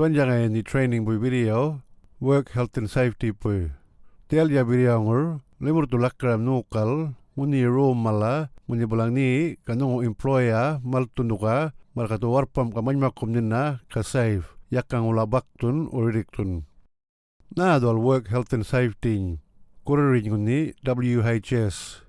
tuan jangan ni training bu video work health and safety pu tel ya video ngur lemur tu lakram nukal muni room mala muni bulang ni kanung employer mal tunduka mal katu warpam kamany makum nina ka save. Yakang ula baktun uriktun na dol work health and safety kuririn nguni WHS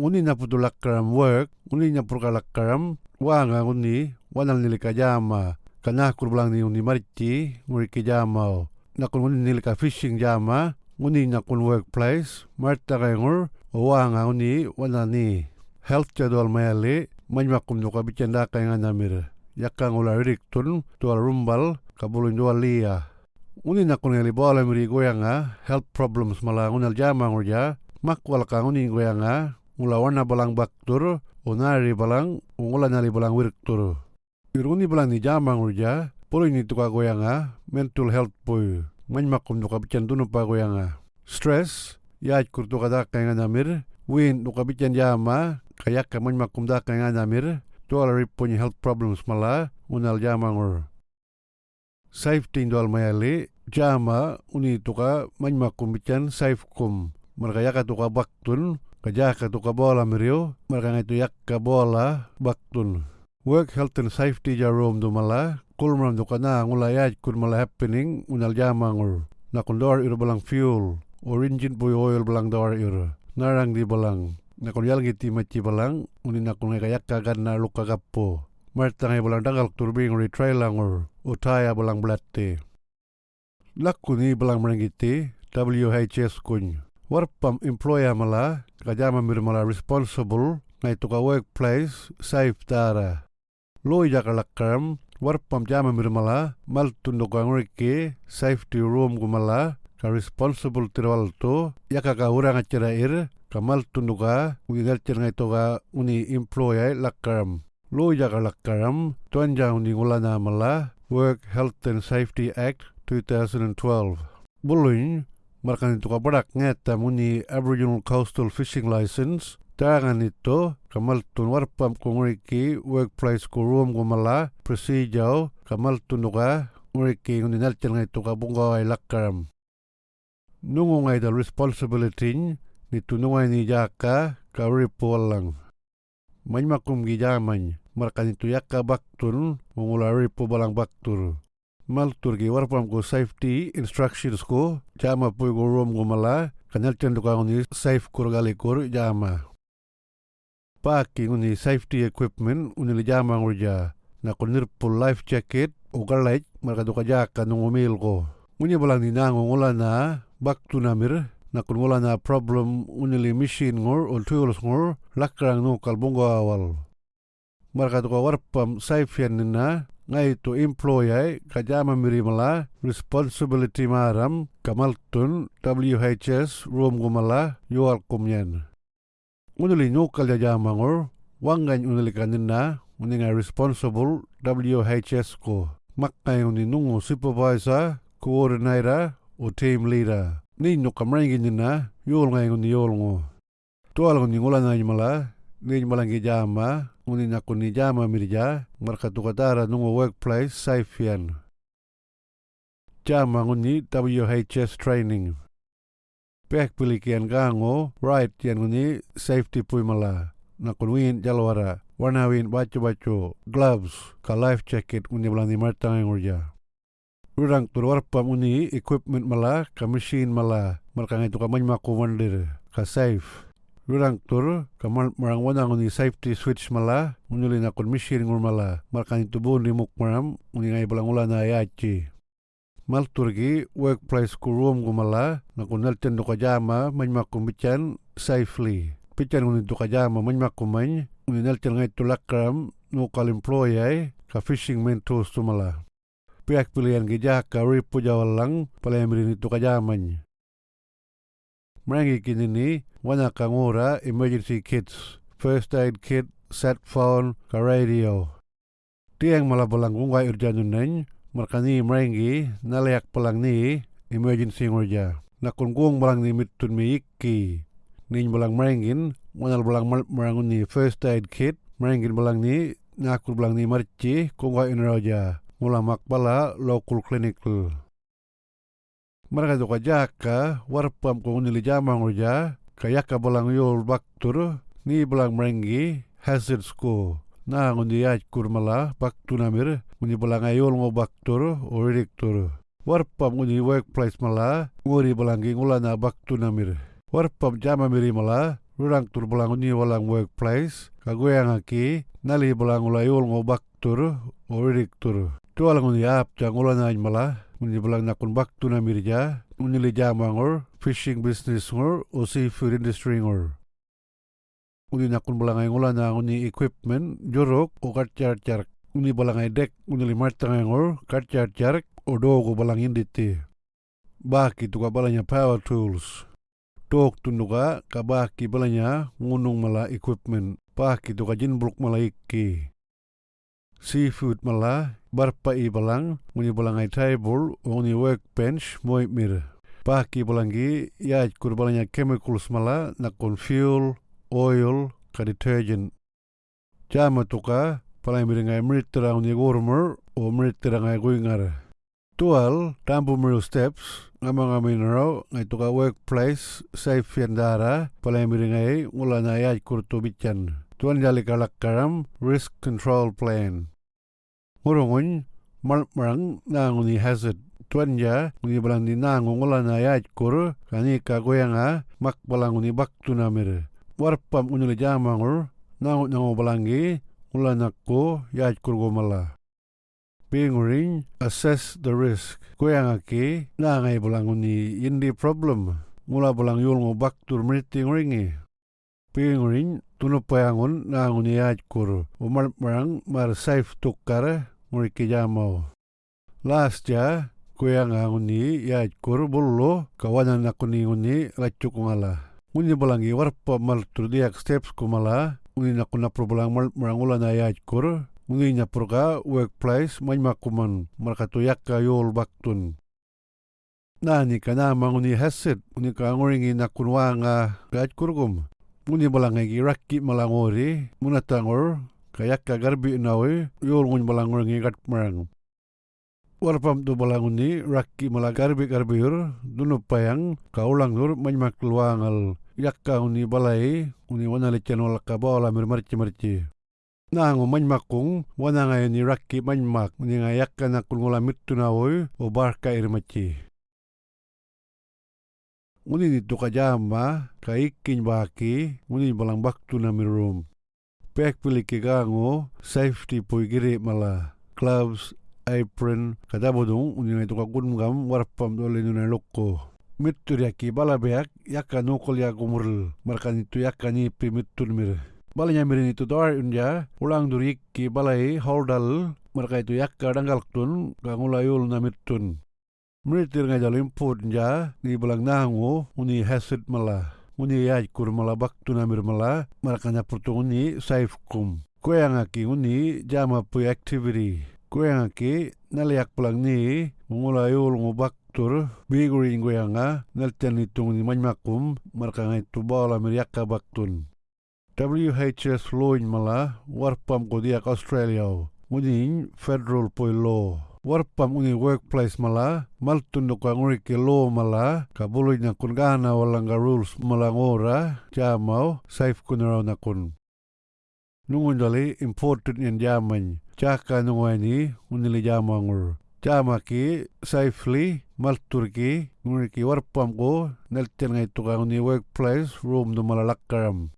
uni na putu lakram work uni na purka lakram wanga uni wanal nili kajama kana kurbulang ni uni marichi nguri kajama nakun uni nili ka fishing jama uni nakun workplace marta kayangur wanga uni wana ni. Health jadwal mayali manyakum nuka bicanda kayangan namir yakang ula ririk tun tual rumbal kabulun dual liya. Uni nakun ngali bola miri goyanga health problems mala unal jama ngurja makwal ka uni goyanga ngula wana balang baktur unari balang ungula nali balang wirktur iruni balang ni jama ngurja polo ini tuka goyanga mental health puy manyakum nuka bican tunu pa goyanga. Stress yaaj kurtu kada kaya namir win nuka bican jama kayak kaman makum da kaya namir tuala ripunya health problems mala unal jama ngur safety indwal mayali jama uni tuka man makum bican safe kum. Mereka tuka baktun kajaka tuka bola mirio mereka ngaitu yakka bola baktun work health and safety jarum du mala kulmram tuka na ngula yaaj kun mala happening unal jama ngur nakundor iru balang fuel or engine boy oil balang dawar iru. Narang di balang. Nakon yal giti machi balang uni nakon kayak kagan luka gapo martang ay balang dangal turbing ri trailangur utaya balang blatte. Lakuni balang merengiti WHS kun. Warpam employer mala kajama mir mala responsible ngai tuka workplace safe dara loi jakalakam warpam jama mir mala mal tunduka nguriki safety room gumala ka responsible tirwal to yakaka urang acara ir kamal tunduka ugigal ngai toga uni employer lakaram lo jaga lakaram tuanja uni ngulana mala Work Health and Safety Act 2012 buluin markan itu kabarak ngeta muni Aboriginal Coastal Fishing License tangan itu kamal tun warpam kunguriki workplace kurum gumala procedure kamal tunuka nguriki nguni nalchan ngai tuka bunga ay lakaram nungu ngai the responsibility ni tunungai ni jaka ka ripualang manmakum gi jamany markan itu yakka baktun mengulari po balang baktur. Maltur gi warpam ko safety instructions ko jama po go rom go mala kanal tendu ka ni safe kurgali kur jama paki nguni safety equipment uni jama ngurja na kunir po life jacket ugalait marka duka jaka nungumil ko nguni balang ni nango ngula na baktu namir. Na problem unili machine ngur ul tools ngur lakrang no kalbungo awal. Marka tuka warpam saifian nina ngai tu employee kajama mirimala responsibility maram kamaltun WHS room gumala yual kumyan unuli nyukal jajama ngur wangan unuli kanina uninga responsible WHS ko. Makai uni nungu supervisor coordinator o team leader. Ni nyukamrangi nina yul ngai uni yul ngo. Tual uni ngula ngai mala ni malangi jama uni nakuni jama mirja marka tukatara nungu workplace saifian. Jama nguni WHS training pek pilikian gango right yan nguni safety pui mala. Nakun win jalwara warna win bacu bacu gloves ka life jacket uni belani martang ngurja Rurang tur warpam uni equipment mala ka machine mala. Marka ngai tukamany makumandir ka safe. Rurang tur kamal marang wana nguni safety switch mala unuli na kon machine ngur mala. Markan itu bu ni muk maram uni ngai balang ula na yachi mal turgi workplace ku room gu mala na kun nalten do kajama man makum safely. Pican uni do kajama man makum man uni nalten ngai tulakram no kal employee ka fishing men tools tu mala pihak pilihan gija ka ripu jawalang palemri ni tu kajaman Merangi kini ni wana kangura emergency kits, first aid kit, set phone, ka radio. Tiang mala balang kungkai urjanun neng, markani merangi nalayak palang ni emergency ngurja. Nakun kung balang ni mitun mi iki. Nin balang merangin, wanal balang merangun ni first aid kit, merangin balang ni nakul balang ni marci kungkai inroja. ngula makbala local clinical. Mereka tu kajaka warpam ko nili jamang uja kayaka balang yol baktur ni balang merenggi hazard school na ngundi yaj kurmala baktu namir ngundi balang ayol ngo baktur oridiktur. Warpam ngundi workplace mala nguri balangi ngula na baktu namir. Warpam jama miri mala rurang tur balang ngundi walang workplace kagoyang aki nali balang ngula yol ngo baktur oridiktur. Tualang ngundi ap jang ngula na mala ngundi balang nakun baktu namir ja ngundi li jamangor fishing business ngor o seafood industry ngor. Uni nakun balangay ngula na uni equipment jorok o karchar chark. Uni balangay dek uni limar tangay ngor karchar chark o dogo balang inditi. Baki tuka balanya power tools. Tok tunuka kabaki balanya ngunung mala equipment. Baki tuka jinblok mala iki. Seafood mala barpa i balang uni balangay table uni workbench moy mir. Paki balangi ya kur balanya chemicals mala nakon fuel, oil, ka detergent. Jama tuka palai miringai mritera uni gormer o mritera ngai guingar. Tual tampu miru steps ngamang aminaro ngai tuka workplace safe fiandara palai miringai ngulana ya kur tu bican. Tuan jali kalak karam risk control plan. Ngurungun marang na nguni hazard tuan ya uni balang ni na ngongola na ya kur kani ka goyanga mak balang uni bak tu namir warpam uni le jamangur na nango balangi ula nakko ya kur go mala Pinguring assess the risk. Goyanga ki na ngai balang uni indi problem. Mula balang yul ngo bak tur meriting ringi. Pinguring tunu payangun na nguni ya kur umar marang mar safe tukar nguriki jamau. Last ya, kuya nga nguni ya kur bullo kawanan aku ni nguni nguni balangi warpa mal turdiak steps kumala. Nguni naku napro balang mal marangula na ya kur nguni nyapurka workplace makuman markatu yakka yol baktun. Nani kana manguni hasit nguni ka ngoringi nakunwa nga kurgum nguni balangi rakki malangori. Munatangor kayakka garbi nawe. Yol nguni balangoringi gat marang warpam tu balanguni rakki mala garbi garbiyur dunu payang kaulang nur manyak luangal. Yakka uni balai uni wana lechan wala ka bala mir marci marci nangu wana ngai ni rakki manmak uni ngai yakka nakul ngola mittu nawoi o barka irmaci. Uni ni tuka jama ka ikin baki uni balang baktu na mirum pek piliki gango safety pui giri mala. Gloves apron kada bodong uninga ito kakun gam warpam mittur yaki bala beak yaka nukol ya gumurl markan itu yaka ni pi mir bala nya mirin itu doar unja ulang durik ki balai holdal marka itu yakka danggal tun kangulayul na mittun Meritir nga jalim pun ja ni balang nangu uni hasid mala uni yaj kur mala baktu namir mala marakanya purtunguni saif kum Kuya nga ki uni jama pu activity Kuya ki naliak pulang ni mengulai ul ngubaktur bigurin kuya nga naltian itung ni manmakum marka nga itu bala meriaka baktun. WHS loin mala warpam ko diak Australia ngunin federal poi law. Warpam uni workplace mala maltun do ka nguri ke law mala kabuluy na kun gana walang rules mala ngora jamau safe kunaraw na kun. Nungun dali important yan jaman chaka nungwani unili jamangur. Jama ki safely maltur ki nguri ki warpam ko nelten ngai tuka workplace room do malalakaram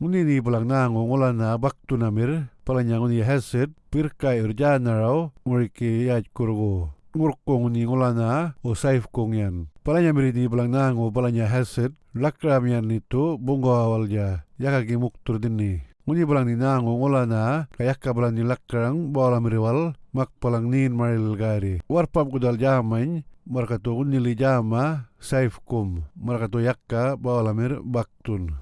uni ni balang na ngola na baktu namir palanya uni hazard pirka urjana raw nguri ki yaj kurgo ngurko uni ngola na o safe kongyan palanya miri ni balang na palanya hazard lakram yan itu bungo awal ja yaka ki muktur dini Muni balang ni na ngola na kayak ka balang ni lakrang bala miriwal mak palang nin maril gari. Warpam kudal jamay markato unili jama saif kum markato yakka bala mir baktun.